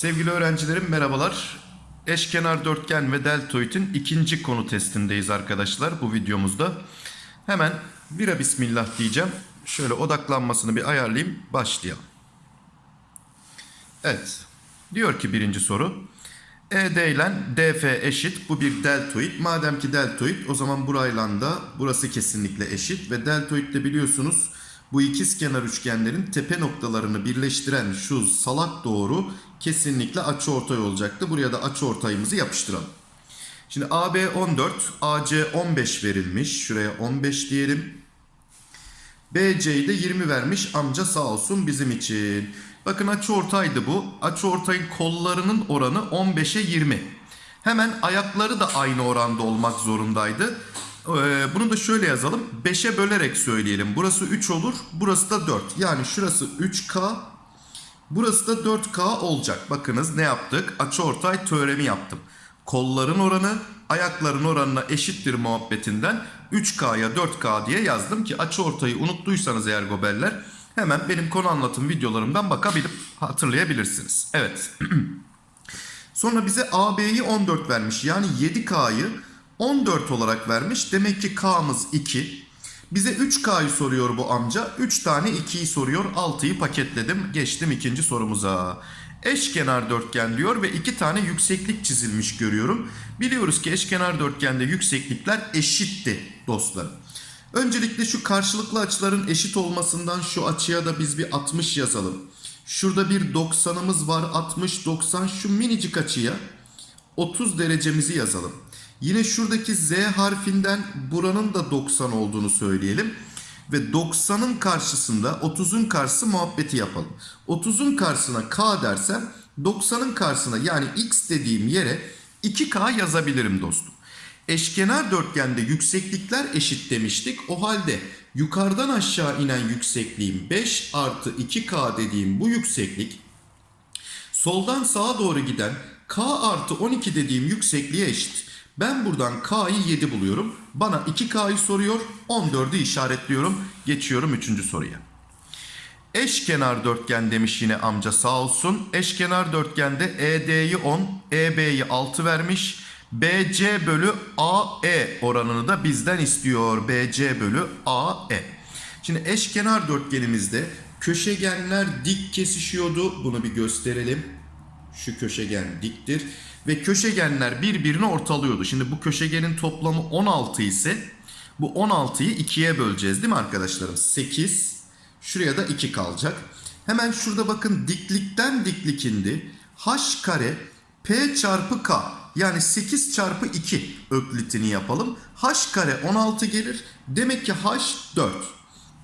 Sevgili öğrencilerim merhabalar. Eşkenar dörtgen ve deltoidin ikinci konu testindeyiz arkadaşlar bu videomuzda. Hemen bira bismillah diyeceğim. Şöyle odaklanmasını bir ayarlayayım. Başlayalım. Evet. Diyor ki birinci soru. ED ile DF eşit. Bu bir deltoid. Madem ki deltoid o zaman burayla da burası kesinlikle eşit. Ve deltoid de biliyorsunuz bu ikizkenar üçgenlerin tepe noktalarını birleştiren şu salak doğru kesinlikle açıortay olacaktı. Buraya da açıortayımızı yapıştıralım. Şimdi AB 14, AC 15 verilmiş. Şuraya 15 diyelim. BC'yi de 20 vermiş. Amca sağ olsun bizim için. Bakın açıortaydı bu. Açıortayın kollarının oranı 15'e 20. Hemen ayakları da aynı oranda olmak zorundaydı. Ee, bunu da şöyle yazalım. 5'e bölerek söyleyelim. Burası 3 olur. Burası da 4. Yani şurası 3K. Burası da 4K olacak. Bakınız ne yaptık? Açıortay teoremi yaptım. Kolların oranı ayakların oranına eşittir muhabbetinden 3K'ya 4K diye yazdım ki açıortayı unuttuysanız eğer goberler hemen benim konu anlatım videolarımdan bakabilip hatırlayabilirsiniz. Evet. Sonra bize AB'yi 14 vermiş. Yani 7K'yı 14 olarak vermiş. Demek ki K'mız 2. Bize 3K'yı soruyor bu amca. 3 tane 2'yi soruyor. 6'yı paketledim. Geçtim ikinci sorumuza. Eşkenar dörtgen diyor ve 2 tane yükseklik çizilmiş görüyorum. Biliyoruz ki eşkenar dörtgende yükseklikler eşitti dostlarım. Öncelikle şu karşılıklı açıların eşit olmasından şu açıya da biz bir 60 yazalım. Şurada bir 90'ımız var 60 90 şu minicik açıya 30 derecemizi yazalım. Yine şuradaki Z harfinden buranın da 90 olduğunu söyleyelim. Ve 90'ın karşısında 30'un karşısı muhabbeti yapalım. 30'un karşısına K dersem 90'ın karşısına yani X dediğim yere 2K yazabilirim dostum. Eşkenar dörtgende yükseklikler eşit demiştik. O halde yukarıdan aşağı inen yüksekliğim 5 artı 2K dediğim bu yükseklik soldan sağa doğru giden K artı 12 dediğim yüksekliğe eşit. Ben buradan K'yı 7 buluyorum. Bana 2K'yı soruyor. 14'ü işaretliyorum. Geçiyorum 3. soruya. Eşkenar dörtgen demiş yine amca sağ olsun. Eşkenar dörtgende ED'yi 10, EB'yi 6 vermiş. BC bölü AE oranını da bizden istiyor. BC bölü AE. Şimdi eşkenar dörtgenimizde köşegenler dik kesişiyordu. Bunu bir gösterelim. Şu köşegen diktir. Ve köşegenler birbirini ortalıyordu. Şimdi bu köşegenin toplamı 16 ise bu 16'yı 2'ye böleceğiz değil mi arkadaşlarım? 8. Şuraya da 2 kalacak. Hemen şurada bakın diklikten diklik indi. H kare P çarpı K yani 8 çarpı 2 öklitini yapalım. H kare 16 gelir. Demek ki H 4.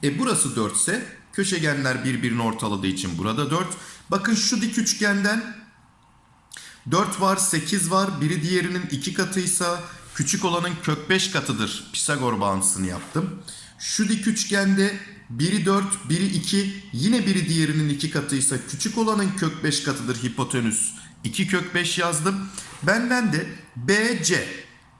E burası 4 ise köşegenler birbirini ortaladığı için burada 4. Bakın şu dik üçgenden 4 var 8 var. Biri diğerinin 2 katıysa küçük olanın kök 5 katıdır. Pisagor bağıntısını yaptım. Şu dik üçgende biri 4 biri 2 yine biri diğerinin 2 katıysa küçük olanın kök 5 katıdır hipotenüs. 2 kök 5 yazdım. Benden de BC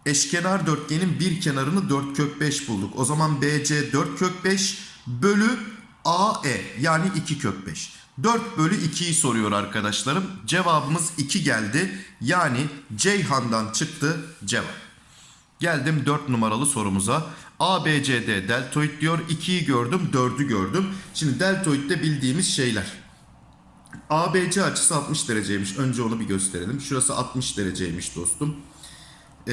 eşkenar dörtgenin bir kenarını 4 kök 5 bulduk. O zaman BC 4 kök 5 bölü AE yani 2 kök 5. 4 bölü 2'yi soruyor arkadaşlarım. Cevabımız 2 geldi. Yani Ceyhan'dan çıktı cevap. Geldim 4 numaralı sorumuza. ABCD deltoid diyor. 2'yi gördüm 4'ü gördüm. Şimdi deltoidde bildiğimiz şeyler. ABC açısı 60 dereceymiş. Önce onu bir gösterelim. Şurası 60 dereceymiş dostum. Ee,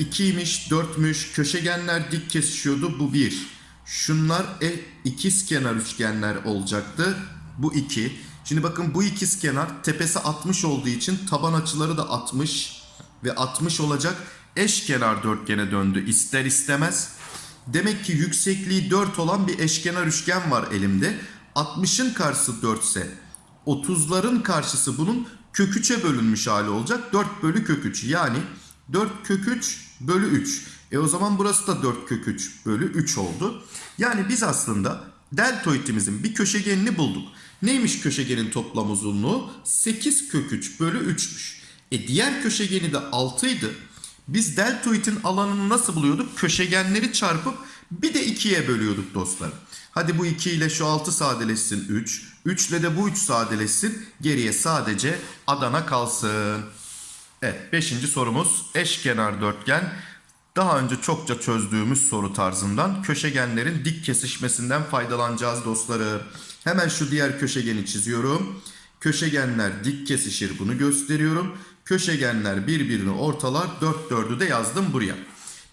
2'ymiş, 4'müş. Köşegenler dik kesişiyordu. Bu 1. Şunlar e, ikiz kenar üçgenler olacaktı. Bu 2. Şimdi bakın bu ikiz kenar tepesi 60 olduğu için taban açıları da 60 ve 60 olacak. Eşkenar dörtgene döndü ister istemez. Demek ki yüksekliği 4 olan bir eşkenar üçgen var elimde. 60'ın karşısı 4 ise 30'ların karşısı bunun kök 3'e bölünmüş hali olacak. 4 bölü kök 3 yani 4 kök 3 bölü 3. E o zaman burası da 4 kök 3 bölü 3 oldu. Yani biz aslında deltoidimizin bir köşegenini bulduk. Neymiş köşegenin toplam uzunluğu? 8 kök 3 bölü 3'müş. E diğer köşegeni de 6 idi. Biz deltoidin alanını nasıl buluyorduk? Köşegenleri çarpıp bir de 2'ye bölüyorduk dostlar. Hadi bu 2 ile şu 6 sadeleşsin 3. 3 ile de bu 3 sadeleşsin. Geriye sadece Adana kalsın. Evet 5. sorumuz eşkenar dörtgen. Daha önce çokça çözdüğümüz soru tarzından köşegenlerin dik kesişmesinden faydalanacağız dostları. Hemen şu diğer köşegeni çiziyorum. Köşegenler dik kesişir bunu gösteriyorum. Köşegenler birbirini ortalar. 4 4'ü de yazdım buraya.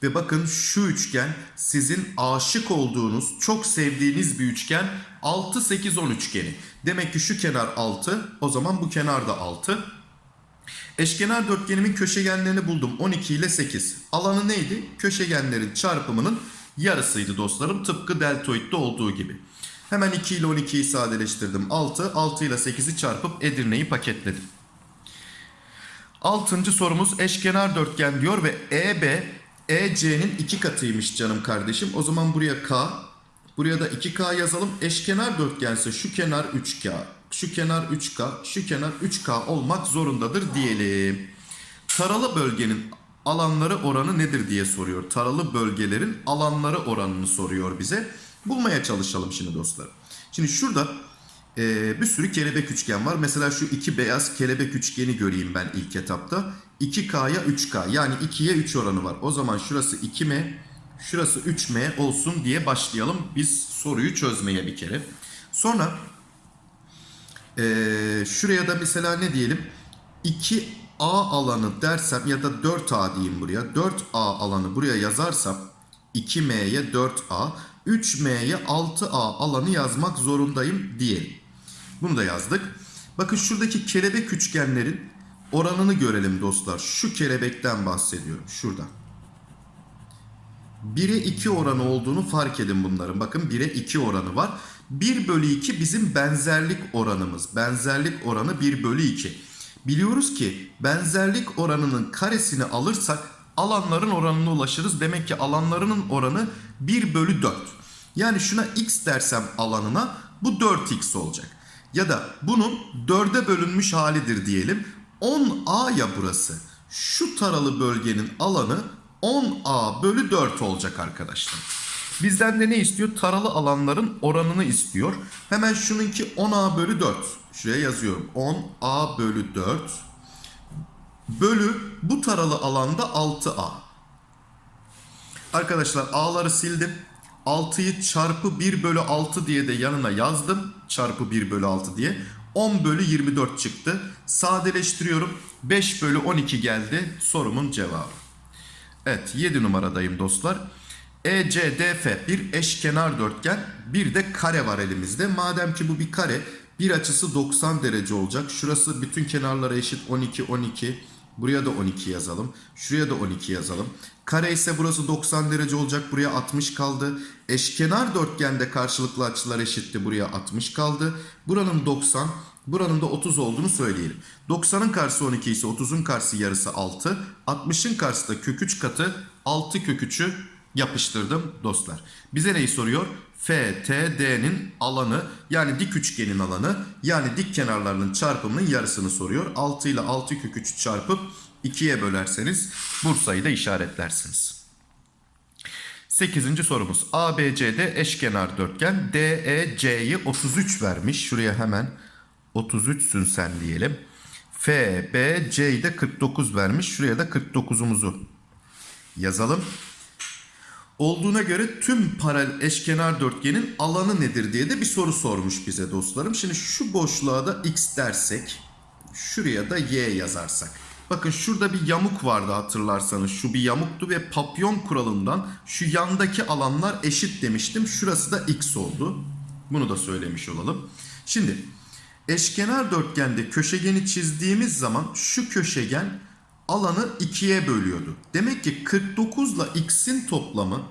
Ve bakın şu üçgen sizin aşık olduğunuz, çok sevdiğiniz bir üçgen 6 8 10 üçgeni. Demek ki şu kenar 6, o zaman bu kenar da 6. Eşkenar dörtgenimin köşegenlerini buldum. 12 ile 8. Alanı neydi? Köşegenlerin çarpımının yarısıydı dostlarım. Tıpkı deltoidde olduğu gibi. Hemen 2 ile 12'yi sadeleştirdim. 6. 6 ile 8'i çarpıp Edirne'yi paketledim. Altıncı sorumuz eşkenar dörtgen diyor ve EB EC'nin iki katıymış canım kardeşim. O zaman buraya K, buraya da 2K yazalım. Eşkenar dörtgense şu kenar 3K, şu kenar 3K, şu kenar 3K olmak zorundadır diyelim. Taralı bölgenin alanları oranı nedir diye soruyor. Taralı bölgelerin alanları oranını soruyor bize. Bulmaya çalışalım şimdi dostlar. Şimdi şurada e, bir sürü kelebek üçgen var. Mesela şu iki beyaz kelebek üçgeni göreyim ben ilk etapta. 2K'ya 3K yani 2'ye 3 oranı var. O zaman şurası 2M, şurası 3M olsun diye başlayalım biz soruyu çözmeye bir kere. Sonra e, şuraya da mesela ne diyelim? 2A alanı dersem ya da 4A diyeyim buraya. 4A alanı buraya yazarsam 2M'ye 4A, 3M'ye 6A alanı yazmak zorundayım diyelim. Bunu da yazdık. Bakın şuradaki kelebek üçgenlerin oranını görelim dostlar. Şu kelebekten bahsediyorum. Şuradan. 1'e 2 oranı olduğunu fark edin bunların. Bakın 1'e 2 oranı var. 1 bölü 2 bizim benzerlik oranımız. Benzerlik oranı 1 bölü 2. Biliyoruz ki benzerlik oranının karesini alırsak alanların oranına ulaşırız. Demek ki alanlarının oranı 1 bölü 4. Yani şuna x dersem alanına bu 4x olacak. Ya da bunun 4'e bölünmüş halidir diyelim. 10a ya burası. Şu taralı bölgenin alanı 10a bölü 4 olacak arkadaşlar. Bizden de ne istiyor? Taralı alanların oranını istiyor. Hemen şununki 10a bölü 4. Şuraya yazıyorum. 10a bölü 4 bölü bu taralı alanda 6a. Arkadaşlar a'ları sildim. 6'yı çarpı 1 bölü 6 diye de yanına yazdım. Çarpı 1 bölü 6 diye. 10 bölü 24 çıktı. Sadeleştiriyorum. 5 bölü 12 geldi. Sorumun cevabı. Evet 7 numaradayım dostlar. ECDF bir eşkenar dörtgen bir de kare var elimizde. Madem ki bu bir kare bir açısı 90 derece olacak. Şurası bütün kenarlara eşit 12 12. Buraya da 12 yazalım. Şuraya da 12 yazalım. Kare ise burası 90 derece olacak. Buraya 60 kaldı. Eşkenar dörtgende karşılıklı açılar eşitti. Buraya 60 kaldı. Buranın 90, buranın da 30 olduğunu söyleyelim. 90'ın karşısı 12 ise 30'un karşısı yarısı 6. 60'ın karşısı da kök 3 katı 6 kök 3'ü yapıştırdım dostlar. Bize neyi soruyor? FTD'nin alanı yani dik üçgenin alanı yani dik kenarlarının çarpımının yarısını soruyor. 6 ile 6 kök 3 çarpıp 2'ye bölerseniz Bursa'yı da işaretlersiniz. 8. sorumuz. ABC'de eşkenar dörtgen DEC'yi 33 vermiş. Şuraya hemen 33'sün sen diyelim. FBC'yi de 49 vermiş. Şuraya da 49'umuzu yazalım. Olduğuna göre tüm paralel eşkenar dörtgenin alanı nedir diye de bir soru sormuş bize dostlarım. Şimdi şu boşluğa da x dersek, şuraya da y yazarsak. Bakın şurada bir yamuk vardı hatırlarsanız. Şu bir yamuktu ve papyon kuralından şu yandaki alanlar eşit demiştim. Şurası da x oldu. Bunu da söylemiş olalım. Şimdi eşkenar dörtgende köşegeni çizdiğimiz zaman şu köşegen alanı ikiye bölüyordu. Demek ki 49 ile x'in toplamı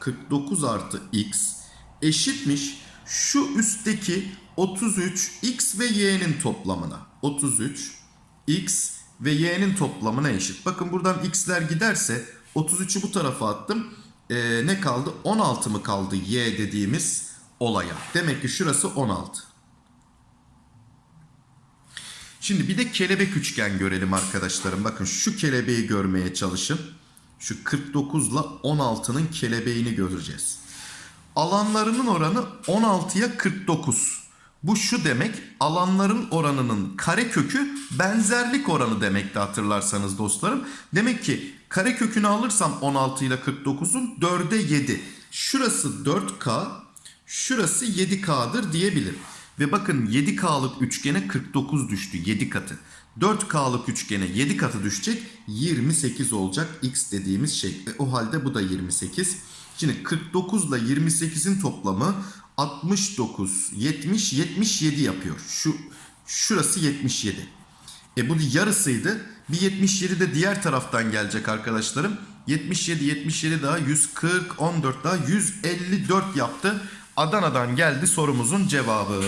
49 artı x eşitmiş şu üstteki 33 x ve y'nin toplamına. 33 x ve y'nin toplamına eşit. Bakın buradan x'ler giderse 33'ü bu tarafa attım. Ee, ne kaldı? 16 mı kaldı y dediğimiz olaya. Demek ki şurası 16. Şimdi bir de kelebek üçgen görelim arkadaşlarım. Bakın şu kelebeği görmeye çalışın. Şu 49 ile 16'nın kelebeğini göreceğiz. Alanlarının oranı 16'ya 49. Bu şu demek alanların oranının kare kökü benzerlik oranı demekti hatırlarsanız dostlarım. Demek ki kare kökünü alırsam 16 ile 49'un 4'e 7. Şurası 4K, şurası 7K'dır diyebilirim. Ve bakın 7K'lık üçgene 49 düştü 7 katı. 4K'lık üçgene 7 katı düşecek 28 olacak x dediğimiz şey. E, o halde bu da 28. Şimdi 49 ile 28'in toplamı 69, 70, 77 yapıyor. Şu şurası 77. E bu yarısıydı. Bir 77 de diğer taraftan gelecek arkadaşlarım. 77, 77 daha 140, 14 daha 154 yaptı. Adana'dan geldi sorumuzun cevabı.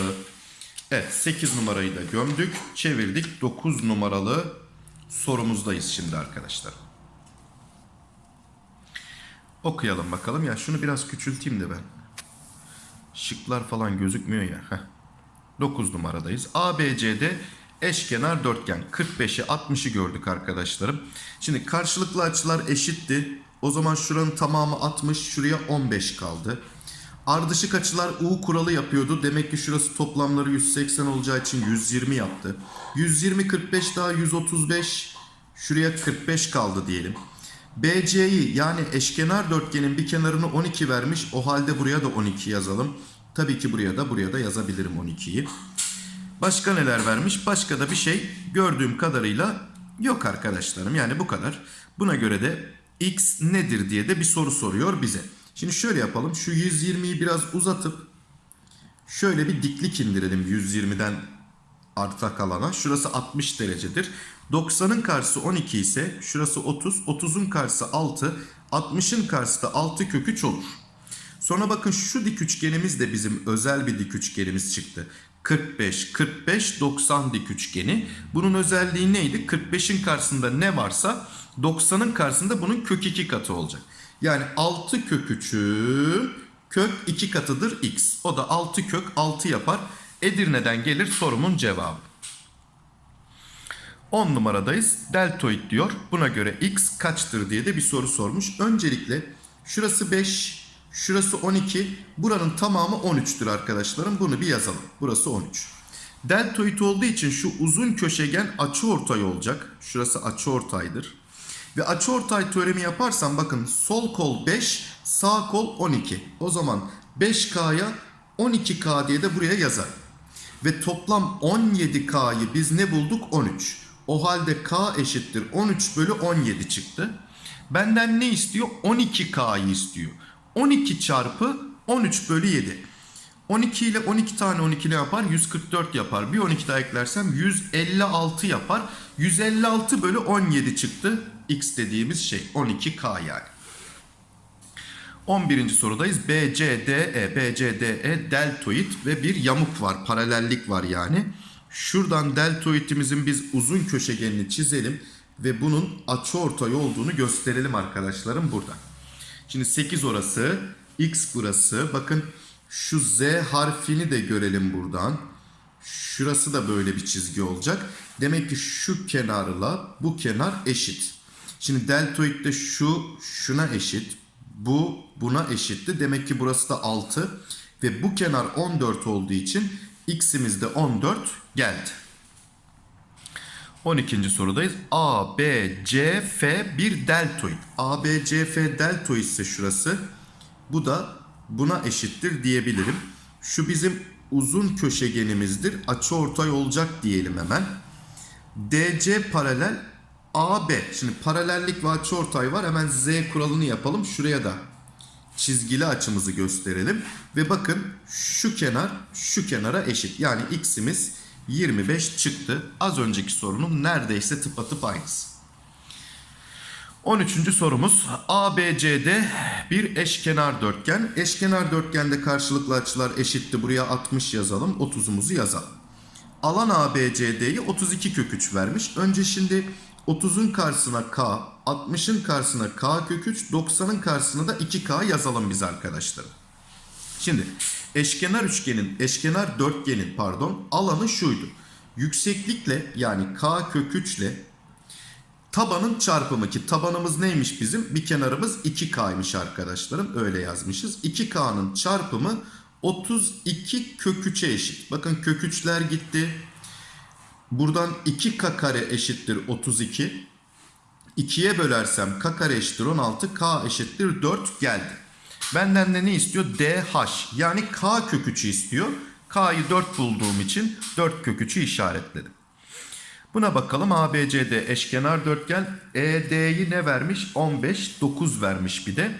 Evet 8 numarayı da gömdük. Çevirdik. 9 numaralı sorumuzdayız şimdi arkadaşlar. Okuyalım bakalım. Ya şunu biraz küçülteyim de ben. Şıklar falan gözükmüyor ya. Heh. 9 numaradayız. ABCD eşkenar dörtgen. 45'i 60'ı gördük arkadaşlarım. Şimdi karşılıklı açılar eşitti. O zaman şuranın tamamı 60, şuraya 15 kaldı. Ardışık açılar U kuralı yapıyordu. Demek ki şurası toplamları 180 olacağı için 120 yaptı. 120 45 daha 135. Şuraya 45 kaldı diyelim. BC'yi yani eşkenar dörtgenin bir kenarını 12 vermiş. O halde buraya da 12 yazalım. Tabii ki buraya da buraya da yazabilirim 12'yi. Başka neler vermiş? Başka da bir şey gördüğüm kadarıyla yok arkadaşlarım. Yani bu kadar. Buna göre de x nedir diye de bir soru soruyor bize. Şimdi şöyle yapalım. Şu 120'yi biraz uzatıp şöyle bir diklik indirelim 120'den arta kalana. Şurası 60 derecedir. 90'ın karşısı 12 ise şurası 30. 30'un karşısı 6. 60'ın karşısı da 6 kök 3 olur. Sonra bakın şu dik üçgenimiz de bizim özel bir dik üçgenimiz çıktı. 45, 45, 90 dik üçgeni. Bunun özelliği neydi? 45'in karşısında ne varsa 90'ın karşısında bunun kök 2 katı olacak. Yani 6 kök 3'ü kök 2 katıdır x. O da 6 kök 6 yapar. Edirne'den gelir sorumun cevabı. 10 numaradayız. Deltoid diyor. Buna göre x kaçtır diye de bir soru sormuş. Öncelikle şurası 5, şurası 12. Buranın tamamı 13'tür arkadaşlarım. Bunu bir yazalım. Burası 13. Deltoid olduğu için şu uzun köşegen açıortay olacak. Şurası açıortaydır. Ve açıortay teoremi yaparsam bakın sol kol 5, sağ kol 12. O zaman 5K'ya 12K diye de buraya yazar. Ve toplam 17K'yı biz ne bulduk? 13. O halde K eşittir 13 bölü 17 çıktı. Benden ne istiyor? 12K'yı istiyor. 12 çarpı 13 bölü 7. 12 ile 12 tane 12 ne yapar? 144 yapar. Bir 12 daha eklersem 156 yapar. 156 bölü 17 çıktı. X dediğimiz şey 12K yani. 11. sorudayız. BCDE, BCDE deltoid ve bir yamuk var. Paralellik var yani. Şuradan deltoidimizin biz uzun köşegenini çizelim ve bunun açıortay olduğunu gösterelim arkadaşlarım burada. Şimdi 8 orası, x burası. Bakın şu z harfini de görelim buradan. Şurası da böyle bir çizgi olacak. Demek ki şu kenarla bu kenar eşit. Şimdi deltoid de şu şuna eşit. Bu buna eşitti. Demek ki burası da 6 ve bu kenar 14 olduğu için x'imiz de 14 geldi. 12. sorudayız. A, B, C, F bir deltoid. A, B, C, F deltoid ise şurası. Bu da buna eşittir diyebilirim. Şu bizim uzun köşegenimizdir. Açıortay olacak diyelim hemen. DC paralel AB. Şimdi paralellik ve açıortay var. Hemen Z kuralını yapalım. Şuraya da çizgili açımızı gösterelim. Ve bakın şu kenar şu kenara eşit. Yani x'imiz 25 çıktı. Az önceki sorunun neredeyse tıpatıp aynısı. 13. sorumuz ABCD bir eşkenar dörtgen. Eşkenar dörtgende karşılıklı açılar eşitti. Buraya 60 yazalım. 30'umuzu yazalım. Alan ABCD'yi 32 kök 3 vermiş. Önce şimdi 30'un karşısına K, 60'ın karşısına K kök 3, 90'ın karşısına da 2K yazalım biz arkadaşlar. Şimdi eşkenar üçgenin, eşkenar dörtgenin pardon alanı şuydu. Yükseklikle yani K kök 3 ile tabanın çarpımı ki tabanımız neymiş bizim? Bir kenarımız 2K'ymış arkadaşlarım. Öyle yazmışız. 2K'nın çarpımı 32 kök 3'e eşit. Bakın kök 3'ler gitti. Buradan 2K kare eşittir 32. 2'ye bölersem K kare eşittir 16. K eşittir 4 geldi. Benden de ne istiyor? DH yani K kök 3'ü istiyor. K'yı 4 bulduğum için 4 kök 3'ü işaretledim. Buna bakalım ABCD eşkenar dörtgen ED'yi ne vermiş? 15 9 vermiş bir de.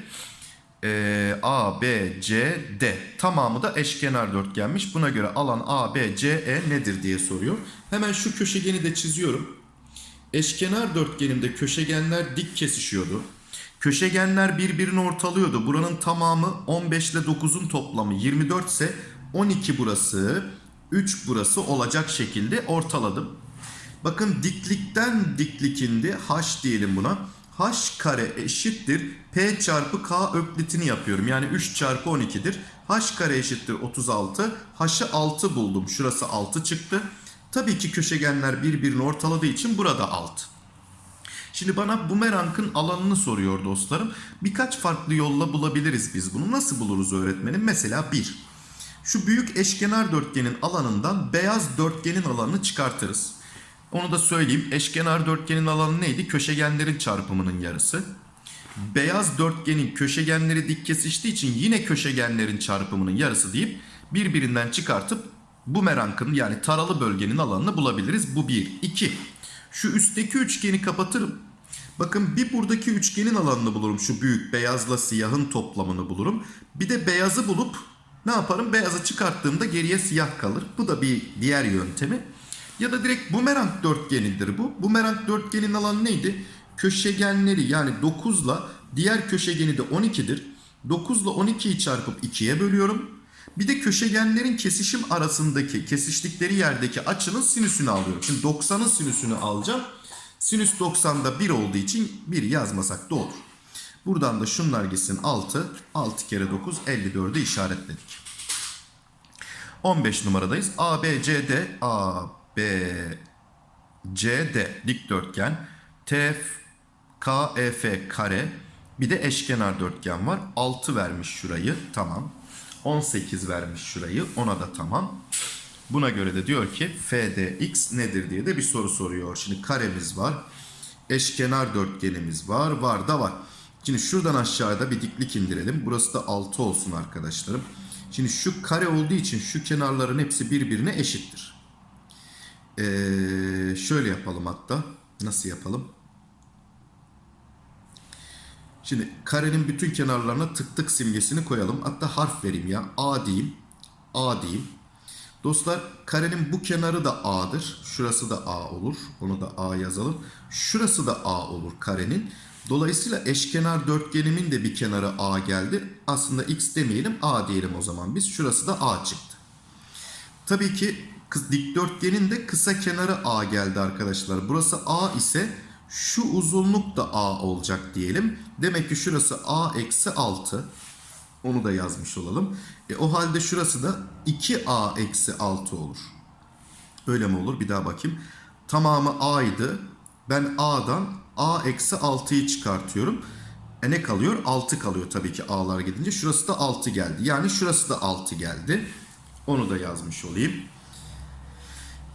Ee, A, B, C, D tamamı da eşkenar dörtgenmiş. Buna göre alan A, B, C, E nedir diye soruyor. Hemen şu köşegeni de çiziyorum. Eşkenar dörtgenimde köşegenler dik kesişiyordu. Köşegenler birbirini ortalıyordu. Buranın tamamı 15 ile 9'un toplamı 24 ise 12 burası, 3 burası olacak şekilde ortaladım. Bakın diklikten diklik indi. H diyelim buna. H kare eşittir. P çarpı K öklitini yapıyorum. Yani 3 çarpı 12'dir. H kare eşittir 36. H'ı 6 buldum. Şurası 6 çıktı. Tabii ki köşegenler birbirini ortaladığı için burada 6. Şimdi bana bumerangın alanını soruyor dostlarım. Birkaç farklı yolla bulabiliriz biz bunu. Nasıl buluruz öğretmenim? Mesela 1. Şu büyük eşkenar dörtgenin alanından beyaz dörtgenin alanını çıkartırız. Onu da söyleyeyim. Eşkenar dörtgenin alanı neydi? Köşegenlerin çarpımının yarısı. Beyaz dörtgenin köşegenleri dik kesiştiği için yine köşegenlerin çarpımının yarısı deyip birbirinden çıkartıp bumerangın yani taralı bölgenin alanını bulabiliriz. Bu bir. İki. Şu üstteki üçgeni kapatırım. Bakın bir buradaki üçgenin alanını bulurum. Şu büyük beyazla siyahın toplamını bulurum. Bir de beyazı bulup ne yaparım? Beyazı çıkarttığımda geriye siyah kalır. Bu da bir diğer yöntemi. Ya da direkt bumerang dörtgenidir bu. Bumerang dörtgenin alanı neydi? Köşegenleri yani 9 ile diğer köşegeni de 12'dir. 9 ile 12'yi çarpıp 2'ye bölüyorum. Bir de köşegenlerin kesişim arasındaki, kesiştikleri yerdeki açının sinüsünü alıyorum. Şimdi 90'ın sinüsünü alacağım. Sinüs 90'da 1 olduğu için 1 yazmasak da olur. Buradan da şunlar gitsin 6. 6 kere 9 54'ü işaretledik. 15 numaradayız. A, B, C, D. A, B, C, D dikdörtgen. T, K, E, kare. Bir de eşkenar dörtgen var. 6 vermiş şurayı. Tamam. 18 vermiş şurayı. Ona da tamam. Buna göre de diyor ki FDX nedir diye de bir soru soruyor. Şimdi karemiz var. Eşkenar dörtgenimiz var. Var da var. Şimdi şuradan aşağıda bir diklik indirelim. Burası da 6 olsun arkadaşlarım. Şimdi şu kare olduğu için şu kenarların hepsi birbirine eşittir. Ee, şöyle yapalım hatta. Nasıl yapalım? Şimdi karenin bütün kenarlarına tık tık simgesini koyalım. Hatta harf vereyim ya. A diyeyim. A diyeyim. Dostlar karenin bu kenarı da A'dır. Şurası da A olur. Onu da A yazalım. Şurası da A olur karenin. Dolayısıyla eşkenar dörtgenimin de bir kenarı A geldi. Aslında X demeyelim A diyelim o zaman biz. Şurası da A çıktı. Tabii ki dikdörtgenin de kısa kenarı A geldi arkadaşlar. Burası A ise şu uzunluk da A olacak diyelim. Demek ki şurası A eksi 6. Onu da yazmış olalım. E, o halde şurası da 2A eksi 6 olur. Öyle mi olur? Bir daha bakayım. Tamamı A'ydı. Ben A'dan A eksi 6'yı çıkartıyorum. E ne kalıyor? 6 kalıyor tabii ki A'lar gidince. Şurası da 6 geldi. Yani şurası da 6 geldi. Onu da yazmış olayım.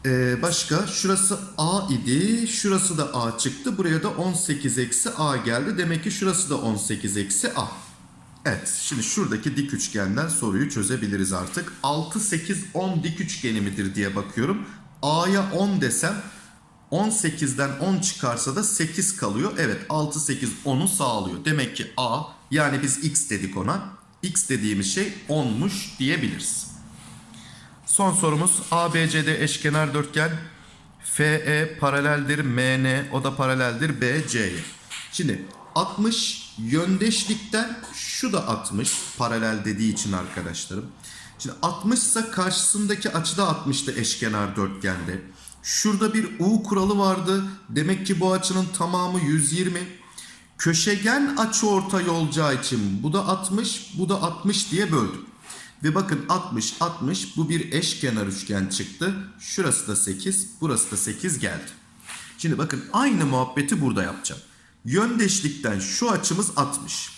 Ee, başka şurası A idi. Şurası da A çıktı. Buraya da 18 eksi A geldi. Demek ki şurası da 18 eksi A. Evet şimdi şuradaki dik üçgenden soruyu çözebiliriz artık. 6, 8, 10 dik üçgeni midir diye bakıyorum. A'ya 10 desem 18'den 10 çıkarsa da 8 kalıyor. Evet 6, 8, 10'u sağlıyor. Demek ki A yani biz X dedik ona. X dediğimiz şey 10'muş diyebiliriz. Son sorumuz ABCD eşkenar dörtgen FE paraleldir MN o da paraleldir BC'ye. Şimdi 60 yöndeşlikten şu da 60 paralel dediği için arkadaşlarım. Şimdi 60 ise karşısındaki açı da 60'tı eşkenar dörtgende. Şurada bir U kuralı vardı. Demek ki bu açının tamamı 120. Köşegen açı ortay olacağı için bu da 60 bu da 60 diye böldüm. Ve bakın 60 60 bu bir eşkenar üçgen çıktı. Şurası da 8 burası da 8 geldi. Şimdi bakın aynı muhabbeti burada yapacağım. Yöndeşlikten şu açımız 60.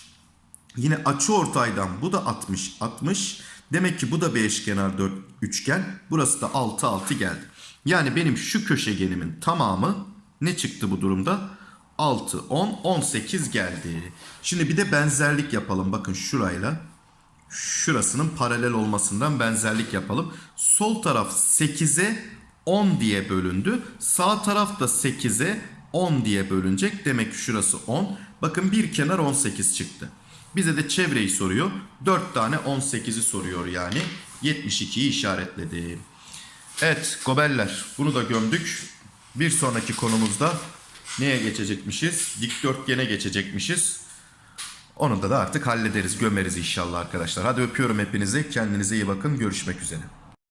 Yine açı ortaydan bu da 60 60. Demek ki bu da bir eşkenar dört üçgen. Burası da 6 6 geldi. Yani benim şu köşegenimin tamamı ne çıktı bu durumda? 6 10 18 geldi. Şimdi bir de benzerlik yapalım. Bakın şurayla şurasının paralel olmasından benzerlik yapalım. Sol taraf 8'e 10 diye bölündü. Sağ taraf da 8'e 10 diye bölünecek. Demek ki şurası 10. Bakın bir kenar 18 çıktı. Bize de çevreyi soruyor. 4 tane 18'i soruyor yani. 72'yi işaretledim. Evet gobeller bunu da gömdük. Bir sonraki konumuzda neye geçecekmişiz? Dikdörtgene geçecekmişiz. Onu da, da artık hallederiz, gömeriz inşallah arkadaşlar. Hadi öpüyorum hepinizi. Kendinize iyi bakın. Görüşmek üzere.